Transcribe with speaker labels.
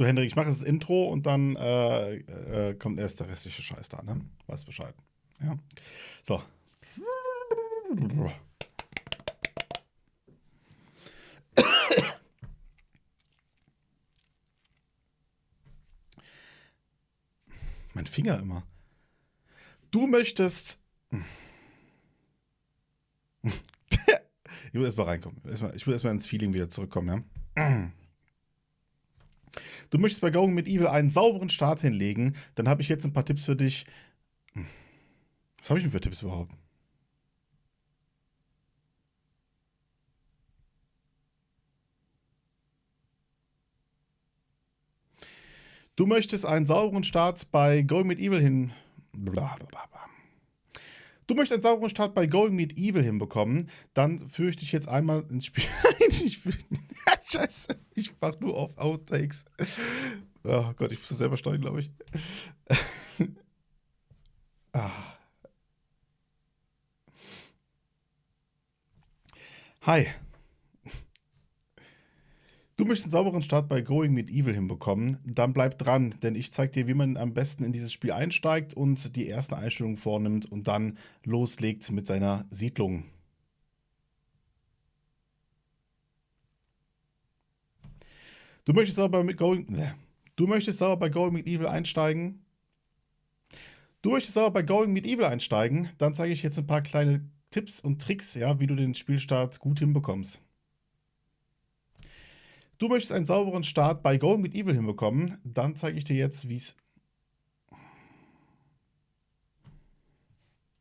Speaker 1: So, Hendrik, ich mache das Intro und dann äh, äh, kommt erst der restliche Scheiß da, ne? Weißt Bescheid. Ja. So. Mein Finger immer. Du möchtest. ich will erstmal reinkommen. Ich will erstmal ins Feeling wieder zurückkommen, ja. Du möchtest bei Going mit Evil einen sauberen Start hinlegen, dann habe ich jetzt ein paar Tipps für dich. Was habe ich denn für Tipps überhaupt? Du möchtest einen sauberen Start bei Going mit Evil hin. Blablabla. Du möchtest einen sauberen Start bei Going Meet Evil hinbekommen, dann führe ich dich jetzt einmal ins Spiel ich Scheiße, ich mach nur auf Outtakes. Oh Gott, ich muss das selber steuern, glaube ich. ah. Hi. Du möchtest einen sauberen Start bei Going mit Evil hinbekommen, dann bleib dran, denn ich zeige dir, wie man am besten in dieses Spiel einsteigt und die ersten Einstellungen vornimmt und dann loslegt mit seiner Siedlung. Du möchtest aber mit Going, du möchtest aber bei Going mit Evil einsteigen. Du möchtest aber bei Going mit Evil einsteigen, dann zeige ich jetzt ein paar kleine Tipps und Tricks, ja, wie du den Spielstart gut hinbekommst. Du möchtest einen sauberen Start bei Going Evil hinbekommen, dann zeige ich dir jetzt, wie es